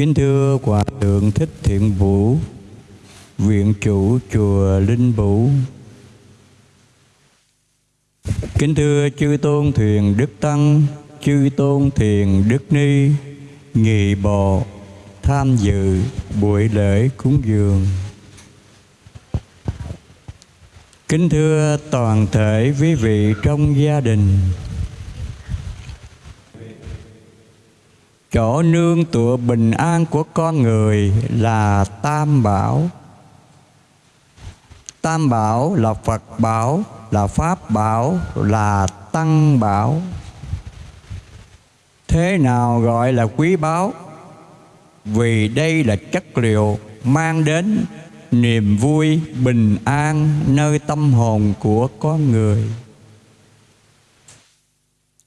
Kính thưa Hòa Thượng Thích Thiện Vũ, Viện chủ Chùa Linh Bủ. Kính thưa Chư Tôn Thuyền Đức Tăng, Chư Tôn Thiền Đức Ni, Nghị Bộ, tham dự buổi lễ cúng dường. Kính thưa toàn thể quý vị trong gia đình, chỗ nương tựa bình an của con người là tam bảo. Tam bảo là phật bảo, là pháp bảo, là tăng bảo. Thế nào gọi là quý báu? Vì đây là chất liệu mang đến niềm vui, bình an nơi tâm hồn của con người.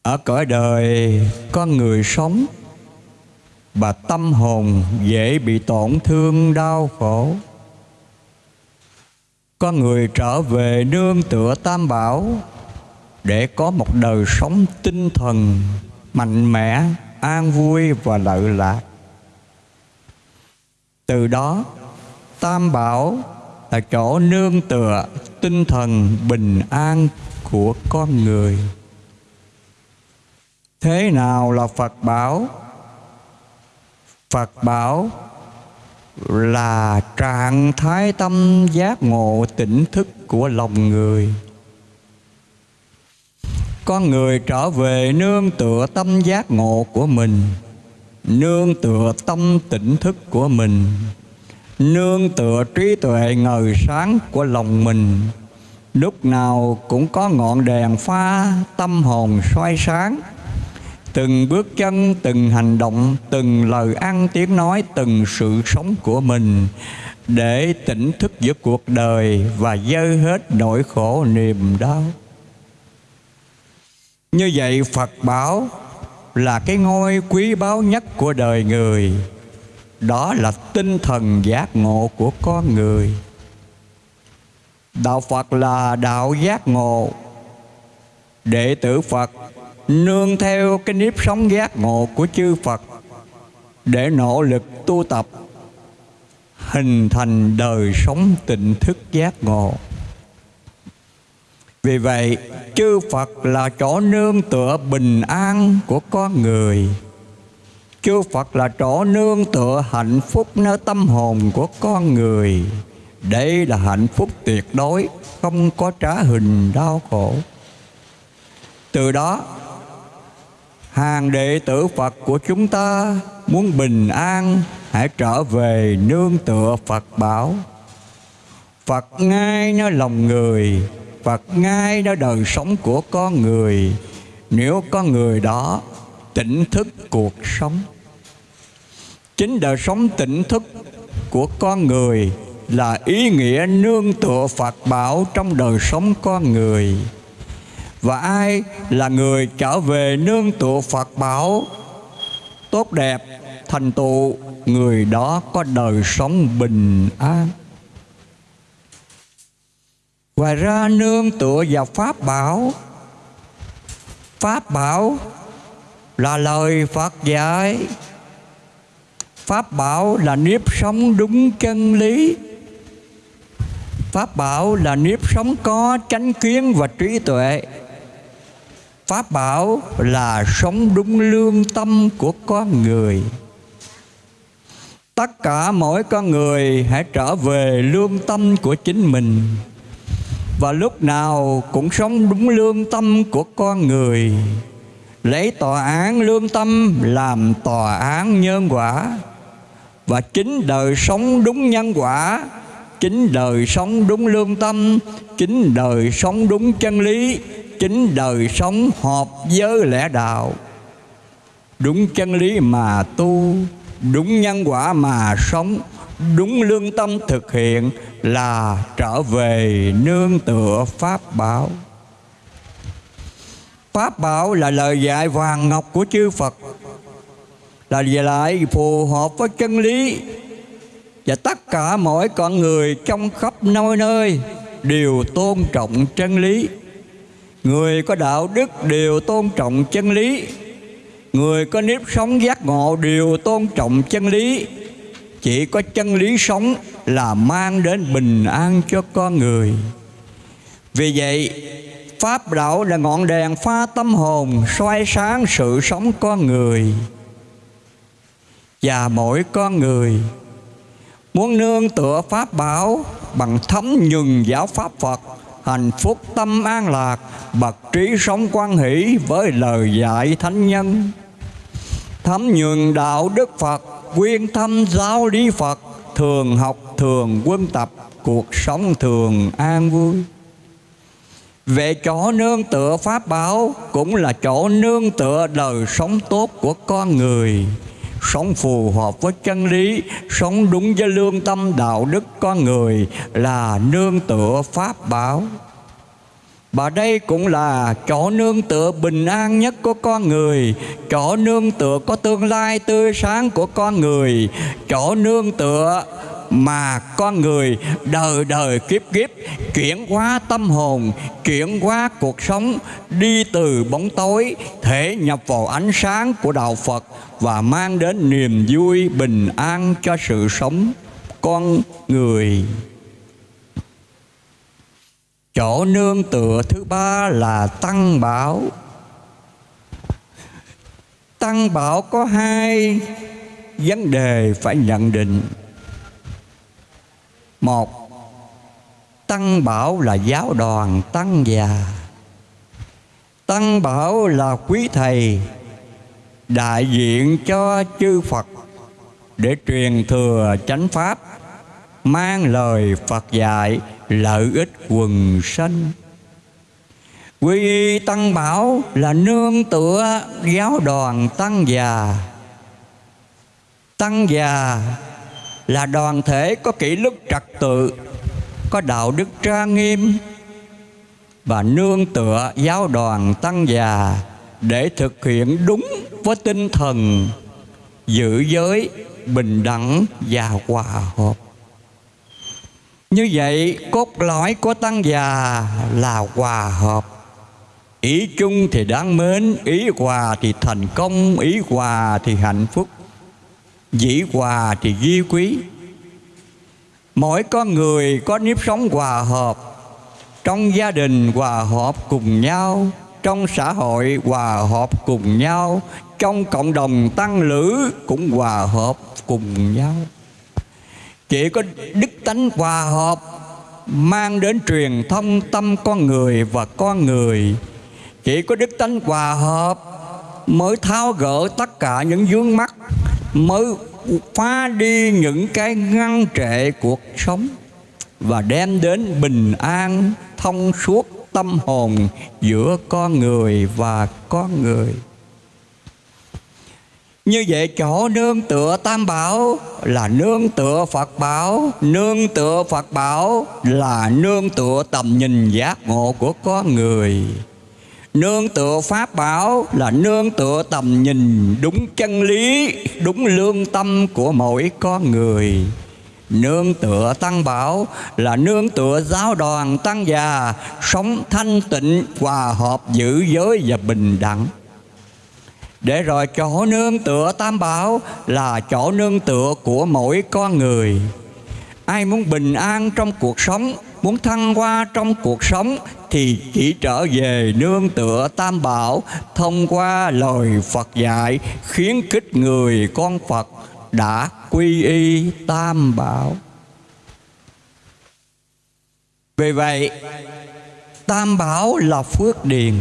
Ở cõi đời, con người sống và tâm hồn dễ bị tổn thương đau khổ. Con người trở về nương tựa tam bảo để có một đời sống tinh thần mạnh mẽ, an vui và lợi lạc. Từ đó, tam bảo là chỗ nương tựa tinh thần bình an của con người. Thế nào là phật bảo? Phật bảo là trạng thái tâm giác ngộ tỉnh thức của lòng người. Con người trở về nương tựa tâm giác ngộ của mình, nương tựa tâm tỉnh thức của mình, nương tựa trí tuệ ngời sáng của lòng mình, lúc nào cũng có ngọn đèn pha tâm hồn soi sáng từng bước chân, từng hành động, từng lời ăn tiếng nói, từng sự sống của mình để tỉnh thức giữa cuộc đời và dơi hết nỗi khổ niềm đau. Như vậy phật bảo là cái ngôi quý báu nhất của đời người. Đó là tinh thần giác ngộ của con người. Đạo phật là đạo giác ngộ. Đệ tử phật nương theo cái nếp sống giác ngộ của chư Phật để nỗ lực tu tập hình thành đời sống tỉnh thức giác ngộ. Vì vậy, chư Phật là chỗ nương tựa bình an của con người. Chư Phật là chỗ nương tựa hạnh phúc nơi tâm hồn của con người. Đây là hạnh phúc tuyệt đối, không có trả hình đau khổ. Từ đó hàng đệ tử Phật của chúng ta muốn bình an hãy trở về nương tựa Phật bảo. Phật ngay nó lòng người, Phật ngay nó đời sống của con người. Nếu con người đó tỉnh thức cuộc sống, chính đời sống tỉnh thức của con người là ý nghĩa nương tựa Phật bảo trong đời sống con người và ai là người trở về nương tựa Phật bảo, tốt đẹp, thành tựu, người đó có đời sống bình an. Ngoài ra nương tựa vào pháp bảo pháp bảo là lời Phật dạy. Pháp bảo là nếp sống đúng chân lý. Pháp bảo là nếp sống có chánh kiến và trí tuệ. Pháp bảo là sống đúng lương tâm của con người. Tất cả mỗi con người hãy trở về lương tâm của chính mình. Và lúc nào cũng sống đúng lương tâm của con người. Lấy tòa án lương tâm làm tòa án nhân quả. Và chính đời sống đúng nhân quả, Chính đời sống đúng lương tâm, Chính đời sống đúng chân lý chính đời sống hợp với lẽ đạo. Đúng chân lý mà tu, đúng nhân quả mà sống, đúng lương tâm thực hiện là trở về nương tựa pháp bảo. Pháp bảo là lời dạy vàng ngọc của chư phật, là dạy phù hợp với chân lý và tất cả mỗi con người trong khắp nơi nơi đều tôn trọng chân lý. Người có đạo đức đều tôn trọng chân lý. Người có nếp sống giác ngộ đều tôn trọng chân lý. Chỉ có chân lý sống là mang đến bình an cho con người. Vì vậy, Pháp đạo là ngọn đèn pha tâm hồn soi sáng sự sống con người. Và mỗi con người Muốn nương tựa Pháp bảo Bằng thấm nhừng giáo Pháp Phật Hạnh phúc tâm an lạc, Bậc trí sống quan hỷ Với lời dạy thánh nhân. Thấm nhuần đạo Đức Phật, Quyên thâm giáo lý Phật, Thường học, thường quân tập, Cuộc sống thường an vui. Về chỗ nương tựa Pháp bảo Cũng là chỗ nương tựa đời sống tốt của con người. Sống phù hợp với chân lý, Sống đúng với lương tâm, đạo đức con người Là nương tựa Pháp bảo. Và đây cũng là chỗ nương tựa bình an nhất của con người, Chỗ nương tựa có tương lai tươi sáng của con người, Chỗ nương tựa mà con người đời đời kiếp kiếp chuyển hóa tâm hồn chuyển hóa cuộc sống, đi từ bóng tối, thể nhập vào ánh sáng của đạo phật và mang đến niềm vui bình an cho sự sống con người. Chỗ nương tựa thứ ba là tăng bảo. Tăng bảo có hai vấn đề phải nhận định một, tăng bảo là giáo đoàn tăng già. Tăng bảo là quý thầy, đại diện cho chư phật, để truyền thừa chánh pháp, mang lời phật dạy lợi ích quần sanh. Quy y tăng bảo là nương tựa giáo đoàn tăng già. Tăng già là đoàn thể có kỷ luật trật tự, có đạo đức trang nghiêm và nương tựa giáo đoàn tăng già để thực hiện đúng với tinh thần giữ giới, bình đẳng và hòa hợp. Như vậy, cốt lõi của tăng già là hòa hợp. Ý chung thì đáng mến, ý hòa thì thành công, ý hòa thì hạnh phúc dĩ hòa thì ghi quý. Mỗi con người có nếp sống hòa hợp. Trong gia đình hòa hợp cùng nhau. Trong xã hội hòa hợp cùng nhau. Trong cộng đồng tăng lữ cũng hòa hợp cùng nhau. Chỉ có đức tánh hòa hợp mang đến truyền thông tâm con người và con người. Chỉ có đức tánh hòa hợp mới tháo gỡ tất cả những vướng mắt mới phá đi những cái ngăn trệ cuộc sống và đem đến bình an, thông suốt tâm hồn giữa con người và con người. Như vậy chỗ nương tựa tam bảo là nương tựa Phật bảo, Nương tựa Phật bảo là nương tựa tầm nhìn giác ngộ của con người. Nương tựa Pháp bảo là nương tựa tầm nhìn đúng chân lý, đúng lương tâm của mỗi con người. Nương tựa Tăng Bảo là nương tựa giáo đoàn Tăng già, sống thanh tịnh, hòa hợp giữ giới và bình đẳng. Để rồi chỗ nương tựa Tam Bảo là chỗ nương tựa của mỗi con người. Ai muốn bình an trong cuộc sống muốn thăng hoa trong cuộc sống thì chỉ trở về nương tựa tam bảo thông qua lời Phật dạy khiến kích người con Phật đã quy y tam bảo. Vì vậy, tam bảo là phước điền.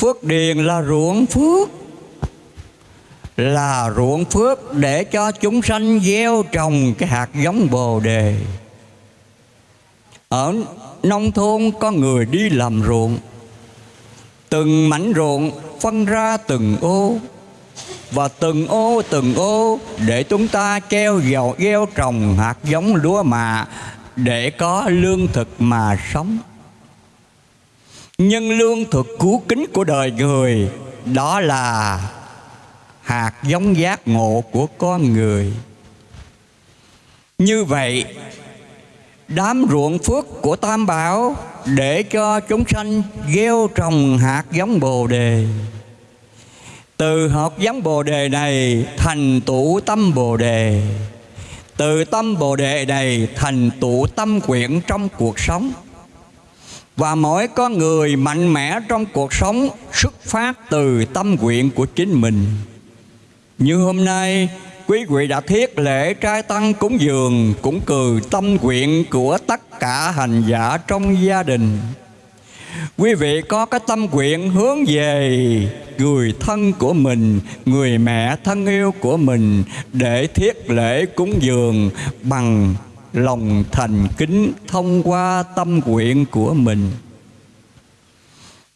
Phước điền là ruộng phước là ruộng phước để cho chúng sanh gieo trồng cái hạt giống bồ đề ở nông thôn có người đi làm ruộng. Từng mảnh ruộng phân ra từng ô. Và từng ô từng ô để chúng ta treo dầu gieo trồng hạt giống lúa mạ để có lương thực mà sống. Nhân lương thực cứu kính của đời người đó là hạt giống giác ngộ của con người. Như vậy đám ruộng phước của Tam Bảo để cho chúng sanh gieo trồng hạt giống Bồ đề. Từ hạt giống bồ đề này thành tụ tâm bồ đề. Từ tâm bồ đề này thành tụ tâm quyển trong cuộc sống. Và mỗi con người mạnh mẽ trong cuộc sống xuất phát từ tâm nguyện của chính mình. Như hôm nay quý vị đã thiết lễ trai tăng cúng dường, cũng cừ tâm nguyện của tất cả hành giả trong gia đình. Quý vị có cái tâm nguyện hướng về người thân của mình, người mẹ thân yêu của mình để thiết lễ cúng dường bằng lòng thành kính thông qua tâm nguyện của mình.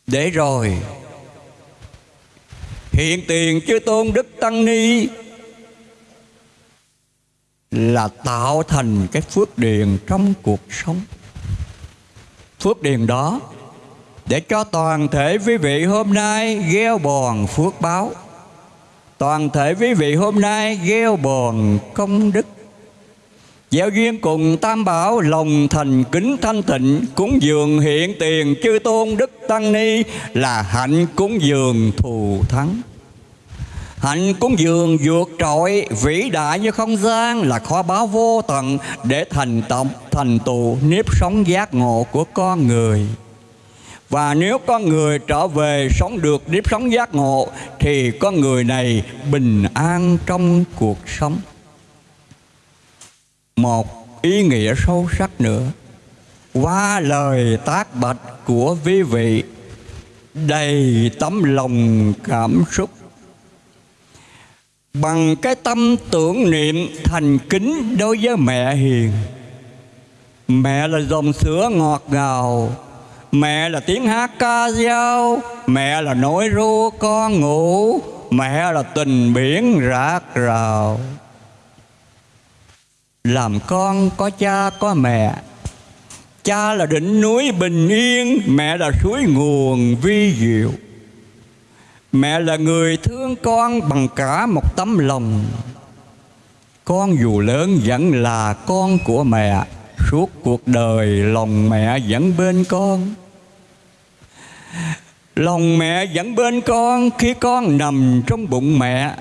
Để rồi, hiện tiền chư tôn đức tăng ni là tạo thành cái phước điền trong cuộc sống. Phước điền đó, để cho toàn thể quý vị hôm nay gieo bòn phước báo. Toàn thể quý vị hôm nay gieo bòn công đức. Gieo duyên cùng tam bảo lòng thành kính thanh tịnh Cúng dường hiện tiền chư tôn đức tăng ni Là hạnh cúng dường thù thắng. Hạnh cúng dường vượt trội, vĩ đại như không gian là kho báo vô tận để thành tổng thành tụ nếp sống giác ngộ của con người. Và nếu con người trở về sống được nếp sống giác ngộ, thì con người này bình an trong cuộc sống. Một ý nghĩa sâu sắc nữa qua lời tác bạch của quý vị, đầy tấm lòng cảm xúc bằng cái tâm tưởng niệm thành kính đối với mẹ hiền. Mẹ là dòng sữa ngọt ngào, mẹ là tiếng hát ca dao, mẹ là nỗi ru con ngủ, mẹ là tình biển rạc rào. Làm con có cha có mẹ, cha là đỉnh núi bình yên, mẹ là suối nguồn vi diệu. Mẹ là người thương con bằng cả một tấm lòng. Con dù lớn vẫn là con của mẹ. Suốt cuộc đời lòng mẹ vẫn bên con. Lòng mẹ vẫn bên con khi con nằm trong bụng mẹ.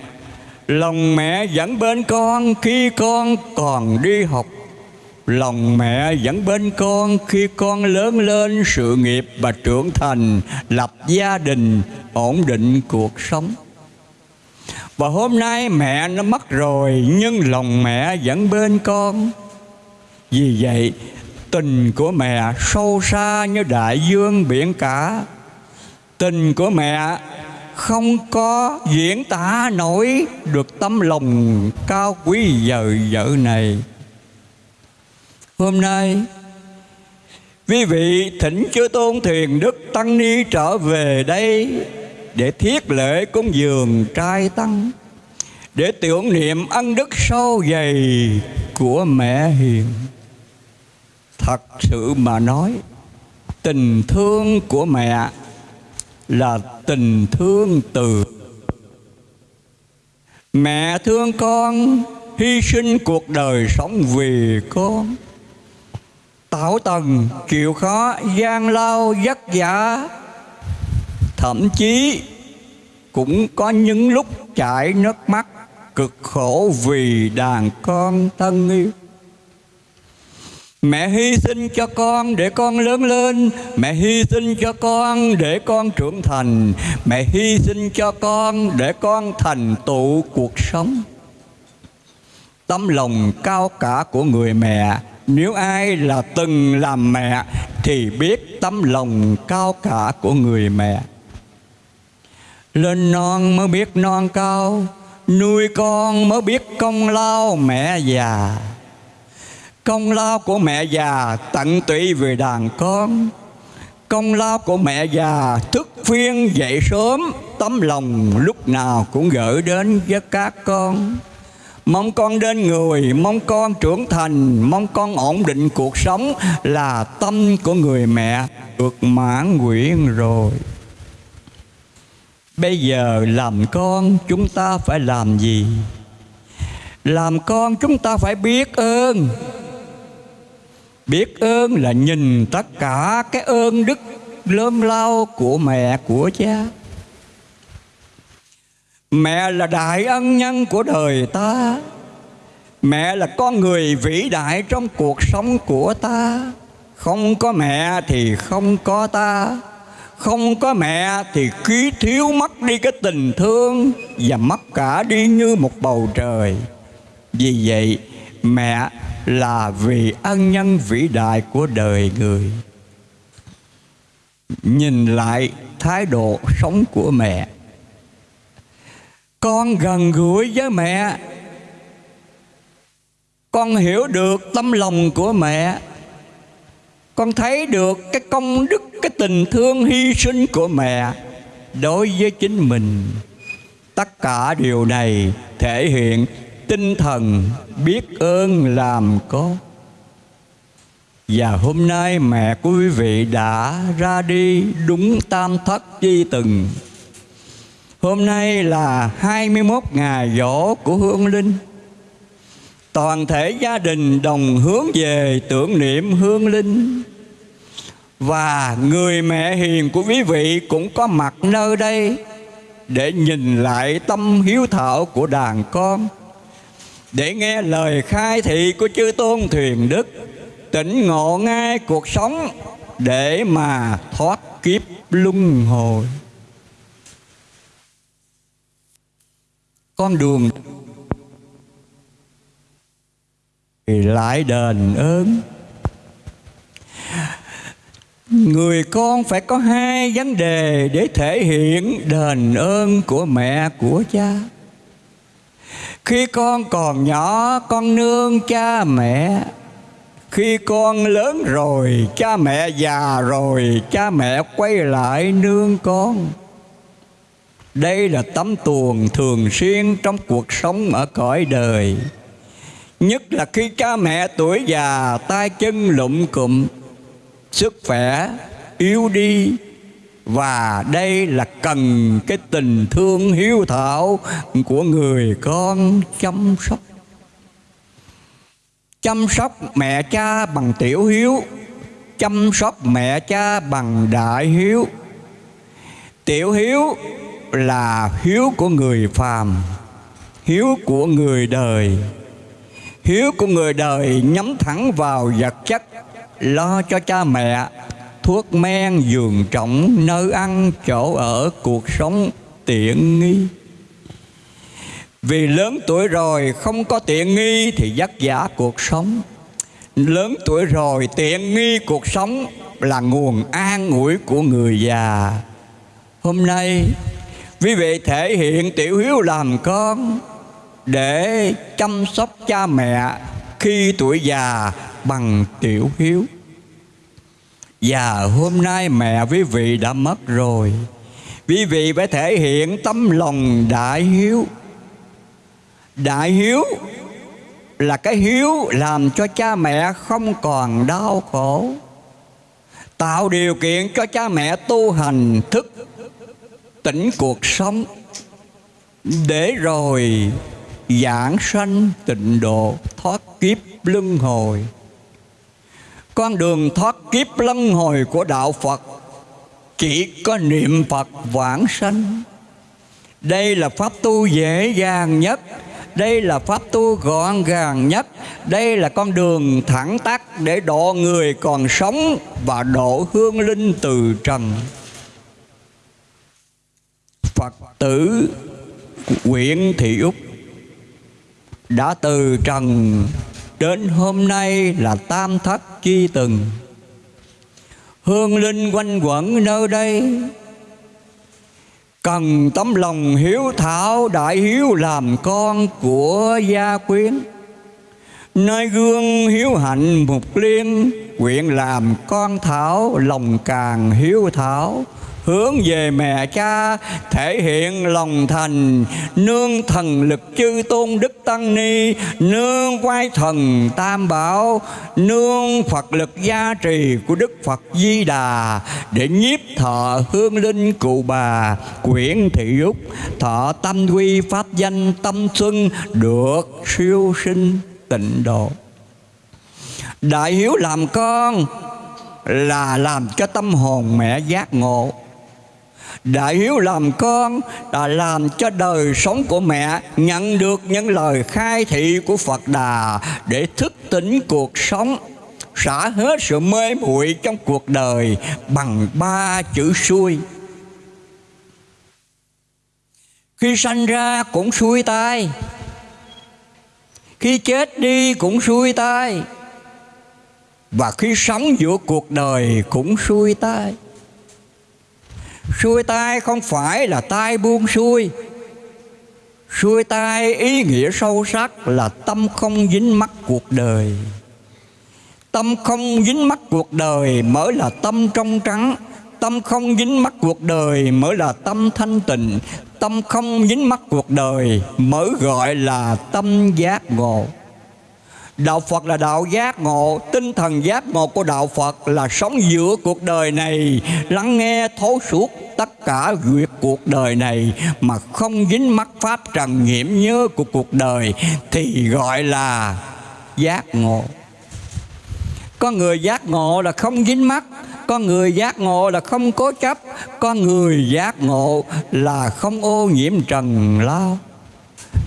Lòng mẹ vẫn bên con khi con còn đi học Lòng mẹ vẫn bên con khi con lớn lên sự nghiệp và trưởng thành Lập gia đình, ổn định cuộc sống. Và hôm nay mẹ nó mất rồi Nhưng lòng mẹ vẫn bên con. Vì vậy tình của mẹ sâu xa như đại dương biển cả. Tình của mẹ không có diễn tả nổi được tấm lòng cao quý giờ vợ này. Hôm nay. Quý vị thỉnh chư tôn thiền đức tăng ni trở về đây Để thiết lễ cúng dường trai tăng, Để tưởng niệm ân đức sâu dày của mẹ hiền. Thật sự mà nói, Tình thương của mẹ là tình thương từ. Mẹ thương con, hy sinh cuộc đời sống vì con. Tạo tầng chịu khó, gian lao, vất vả. Thậm chí cũng có những lúc chảy nước mắt, cực khổ vì đàn con thân yêu. Mẹ hy sinh cho con để con lớn lên, Mẹ hy sinh cho con để con trưởng thành, Mẹ hy sinh cho con để con thành tựu cuộc sống. Tấm lòng cao cả của người mẹ nếu ai là từng làm mẹ, thì biết tấm lòng cao cả của người mẹ. Lên non mới biết non cao, nuôi con mới biết công lao mẹ già. Công lao của mẹ già tận tụy về đàn con. Công lao của mẹ già thức phiên dậy sớm, tấm lòng lúc nào cũng gửi đến với các con. Mong con đến người, mong con trưởng thành, mong con ổn định cuộc sống là tâm của người mẹ được mãn nguyện rồi. Bây giờ làm con chúng ta phải làm gì? Làm con chúng ta phải biết ơn. Biết ơn là nhìn tất cả cái ơn đức lớn lao của mẹ của cha Mẹ là đại ân nhân của đời ta. Mẹ là con người vĩ đại trong cuộc sống của ta. Không có mẹ thì không có ta. Không có mẹ thì khí thiếu mất đi cái tình thương Và mất cả đi như một bầu trời. Vì vậy, mẹ là vì ân nhân vĩ đại của đời người. Nhìn lại thái độ sống của mẹ con gần gũi với mẹ. Con hiểu được tâm lòng của mẹ. Con thấy được cái công đức, cái tình thương hy sinh của mẹ đối với chính mình. Tất cả điều này thể hiện tinh thần biết ơn làm có. và hôm nay mẹ của quý vị đã ra đi đúng tam thất chi từng. Hôm nay là 21 ngày dỗ của Hương Linh. Toàn thể gia đình đồng hướng về tưởng niệm hương linh. Và người mẹ hiền của quý vị cũng có mặt nơi đây để nhìn lại tâm hiếu thảo của đàn con. Để nghe lời khai thị của chư tôn thuyền đức, tỉnh ngộ ngay cuộc sống để mà thoát kiếp luân hồi. Con đường. Thì lại đền ơn. Người con phải có hai vấn đề để thể hiện đền ơn của mẹ, của cha. Khi con còn nhỏ, con nương cha mẹ. Khi con lớn rồi, cha mẹ già rồi, cha mẹ quay lại nương con đây là tấm tuồng thường xuyên trong cuộc sống ở cõi đời. Nhất là khi cha mẹ tuổi già tay chân lụm cụm, Sức khỏe yếu đi. Và đây là cần cái tình thương hiếu thảo Của người con chăm sóc. Chăm sóc mẹ cha bằng tiểu hiếu, Chăm sóc mẹ cha bằng đại hiếu. Tiểu hiếu là hiếu của người phàm Hiếu của người đời. Hiếu của người đời nhắm thẳng vào vật chất Lo cho cha mẹ Thuốc men, giường trọng, nơi ăn, chỗ ở, cuộc sống tiện nghi. Vì lớn tuổi rồi không có tiện nghi thì vất vả cuộc sống. Lớn tuổi rồi tiện nghi cuộc sống là nguồn an ủi của người già. Hôm nay quý vị thể hiện tiểu hiếu làm con để chăm sóc cha mẹ khi tuổi già bằng tiểu hiếu. Và hôm nay mẹ quý vị đã mất rồi. Quý vị phải thể hiện tấm lòng đại hiếu. Đại hiếu là cái hiếu làm cho cha mẹ không còn đau khổ. Tạo điều kiện cho cha mẹ tu hành thức tỉnh cuộc sống. Để rồi giảng sanh tịnh độ thoát kiếp luân hồi. Con đường thoát kiếp luân hồi của đạo phật chỉ có niệm phật vãng sanh. Đây là pháp tu dễ dàng nhất, đây là pháp tu gọn gàng nhất, đây là con đường thẳng tắc để độ người còn sống và độ hương linh từ trần phật tử Nguyễn thị úc. Đã từ trần đến hôm nay là tam thất chi từng. Hương linh quanh quẩn nơi đây. Cần tấm lòng hiếu thảo đại hiếu làm con của gia quyến. Nơi gương hiếu hạnh mục liên, nguyện làm con thảo lòng càng hiếu thảo hướng về mẹ cha, thể hiện lòng thành, nương thần lực chư tôn đức tăng ni, nương quay thần tam bảo, nương phật lực gia trì của đức phật di đà, để nhiếp thọ hương linh cụ bà, quyển thị úc, thọ tâm quy pháp danh tâm xuân được siêu sinh tịnh độ. Đại hiếu làm con là làm cho tâm hồn mẹ giác ngộ. Đại hiếu làm con, đã làm cho đời sống của mẹ, nhận được những lời khai thị của Phật Đà để thức tỉnh cuộc sống, xả hết sự mê muội trong cuộc đời bằng ba chữ xuôi. Khi sanh ra cũng xuôi tai khi chết đi cũng xuôi tai và khi sống giữa cuộc đời cũng xuôi tai xuôi tai không phải là tai buông xuôi. Xuôi tai ý nghĩa sâu sắc là tâm không dính mắc cuộc đời. Tâm không dính mắc cuộc đời mới là tâm trong trắng. Tâm không dính mắc cuộc đời mới là tâm thanh tịnh. Tâm không dính mắc cuộc đời mới gọi là tâm giác ngộ. Đạo Phật là đạo giác ngộ, Tinh thần giác ngộ của Đạo Phật là sống giữa cuộc đời này, Lắng nghe thấu suốt tất cả việc cuộc đời này Mà không dính mắc pháp trần nhiễm nhớ của cuộc đời Thì gọi là giác ngộ. Có người giác ngộ là không dính mắc con người giác ngộ là không cố chấp con người giác ngộ là không ô nhiễm trần lao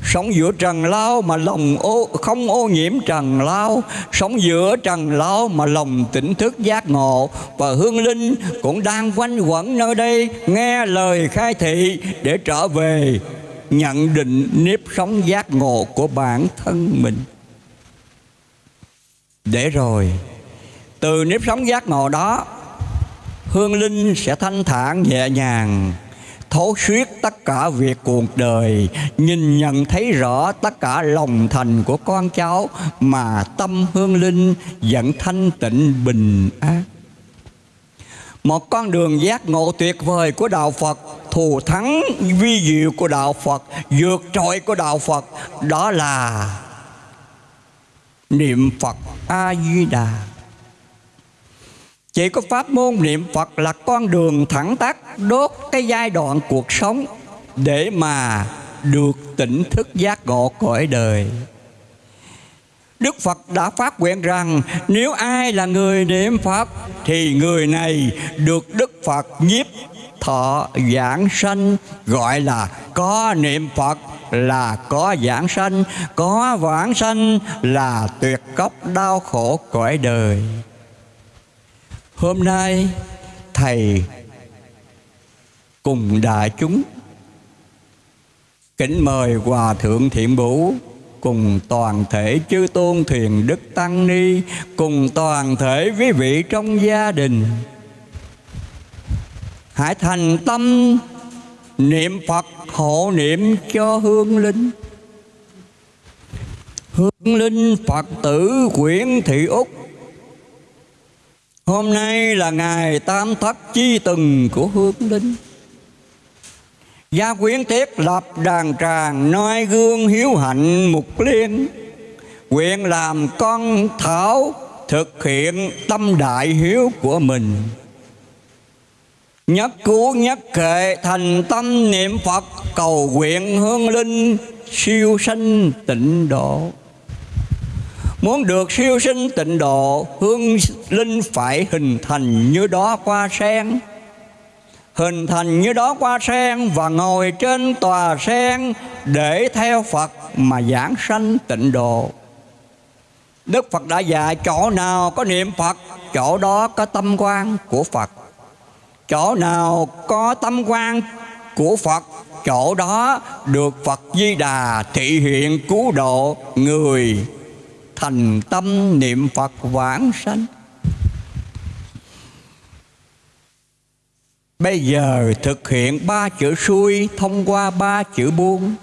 sống giữa trần lao mà lòng ô, không ô nhiễm trần lao. Sống giữa trần lao mà lòng tỉnh thức giác ngộ. Và hương linh cũng đang quanh quẩn nơi đây, nghe lời khai thị để trở về nhận định nếp sống giác ngộ của bản thân mình. Để rồi, từ nếp sống giác ngộ đó, hương linh sẽ thanh thản nhẹ nhàng thấu suốt tất cả việc cuộc đời. Nhìn nhận thấy rõ tất cả lòng thành của con cháu mà tâm hương linh vẫn thanh tịnh bình an. Một con đường giác ngộ tuyệt vời của đạo Phật, thù thắng vi diệu của đạo Phật, vượt trội của đạo Phật, đó là niệm Phật A Di Đà chỉ có pháp môn niệm Phật là con đường thẳng tắt đốt cái giai đoạn cuộc sống để mà được tỉnh thức giác ngộ cõi đời. Đức Phật đã phát nguyện rằng nếu ai là người niệm Phật thì người này được Đức Phật nhiếp thọ giảng sanh gọi là có niệm Phật là có giảng sanh, có vãng sanh là tuyệt cốc đau khổ cõi đời. Hôm nay Thầy cùng đại chúng Kính mời Hòa Thượng Thiện Bủ cùng toàn thể chư tôn thuyền đức tăng ni, cùng toàn thể quý vị trong gia đình. Hãy thành tâm niệm phật hộ niệm cho hương linh. Hương linh phật tử quyển thị úc Hôm nay là ngày tam thất chi từng của hương linh. Gia quyến tiết lập đàn tràng, noi gương hiếu hạnh mục liên. Nguyện làm con thảo thực hiện tâm đại hiếu của mình. Nhất cứu nhất kệ thành tâm niệm Phật, cầu nguyện hương linh siêu sanh tịnh độ. Muốn được siêu sinh tịnh độ, Hương linh phải hình thành như đó qua sen. Hình thành như đó qua sen Và ngồi trên tòa sen Để theo Phật mà giảng sanh tịnh độ. Đức Phật đã dạy chỗ nào có niệm Phật, Chỗ đó có tâm quan của Phật. Chỗ nào có tâm quan của Phật, Chỗ đó được Phật Di Đà thị hiện cứu độ người thành tâm niệm Phật vãng sanh. Bây giờ thực hiện ba chữ xuôi thông qua ba chữ buông.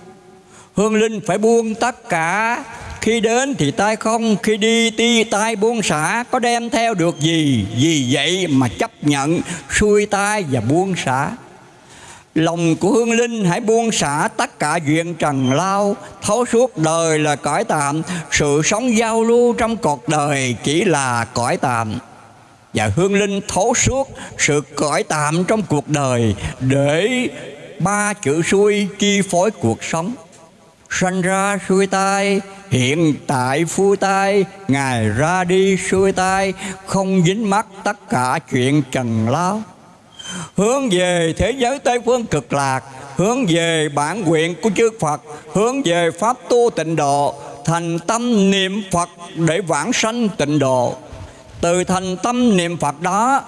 Hương Linh phải buông tất cả. Khi đến thì tay không, Khi đi ti tay buông xả. Có đem theo được gì? Vì vậy mà chấp nhận xuôi tay và buông xả. Lòng của hương linh hãy buông xả tất cả chuyện trần lao. Thấu suốt đời là cõi tạm, Sự sống giao lưu trong cuộc đời chỉ là cõi tạm. Và hương linh thấu suốt sự cõi tạm trong cuộc đời Để ba chữ xuôi chi phối cuộc sống. Sanh ra xuôi tai, Hiện tại phu tai, Ngài ra đi xuôi tai, Không dính mắc tất cả chuyện trần lao hướng về thế giới Tây phương cực lạc, hướng về bản nguyện của chư Phật, hướng về pháp tu tịnh độ, thành tâm niệm Phật để vãng sanh tịnh độ. Từ thành tâm niệm Phật đó,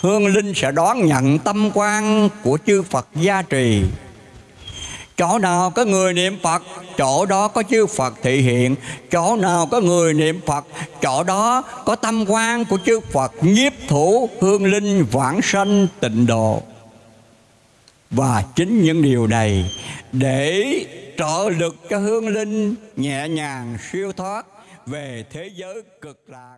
hương linh sẽ đón nhận tâm quan của chư Phật gia trì. Chỗ nào có người niệm Phật, Chỗ đó có chư Phật thị hiện. Chỗ nào có người niệm Phật, Chỗ đó có tâm quan của chư Phật Nhiếp thủ, hương linh vãng sanh tịnh độ. Và chính những điều này Để trợ lực cho hương linh Nhẹ nhàng siêu thoát Về thế giới cực lạc.